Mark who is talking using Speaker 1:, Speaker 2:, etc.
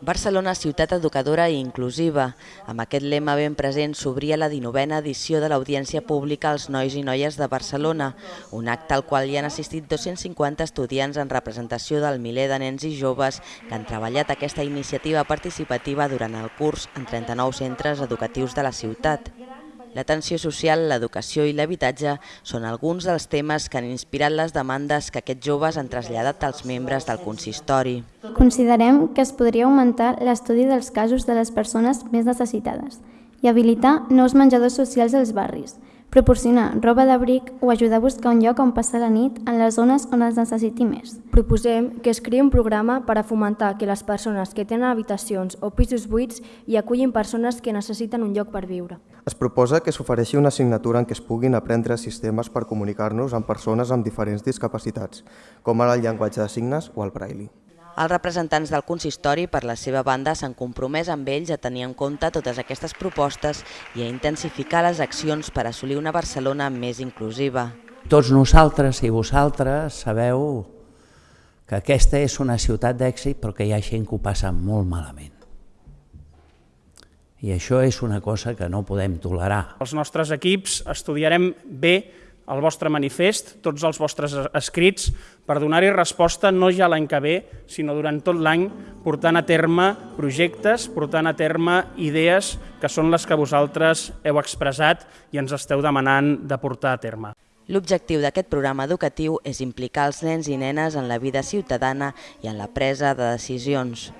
Speaker 1: Barcelona, ciutat educadora i inclusiva. Amb aquest lema ben present s'obria la 19a edició de l'Audiència Pública als Nois i Noies de Barcelona, un acte al qual hi han assistit 250 estudiants en representació del miler de nens i joves que han treballat aquesta iniciativa participativa durant el curs en 39 centres educatius de la ciutat. L'atenció social, l'educació i l'habitatge són alguns dels temes que han inspirat les demandes que aquests joves han traslladat als membres del consistori.
Speaker 2: Considerem que es podria augmentar l'estudi dels casos de les persones més necessitades i habilitar nous menjadors socials als barris, proporcionar roba d'abric o ajudar a buscar un lloc on passar la nit en les zones on es necessiti més.
Speaker 3: Proposem que es creï un programa per a fomentar que les persones que tenen habitacions o pisos buits hi acullin persones que necessiten un lloc per viure.
Speaker 4: Es proposa que s'ofereixi una assignatura en què es puguin aprendre sistemes per comunicar-nos amb persones amb diferents discapacitats, com ara el llenguatge de signes o el braille.
Speaker 1: Els representants del consistori, per la seva banda, s'han compromès amb ells a tenir en compte totes aquestes propostes i a intensificar les accions per assolir una Barcelona més inclusiva.
Speaker 5: Tots nosaltres i vosaltres sabeu que aquesta és una ciutat d'èxit però que hi ha gent que ho passa molt malament. I això és una cosa que no podem tolerar.
Speaker 6: Els nostres equips estudiarem bé el vostre manifest, tots els vostres escrits, per donar-hi resposta no ja l'any que ve, sinó durant tot l'any, portant a terme projectes, portant a terme idees que són les que vosaltres heu expressat i ens esteu demanant de portar a terme.
Speaker 1: L'objectiu d'aquest programa educatiu és implicar els nens i nenes en la vida ciutadana i en la presa de decisions.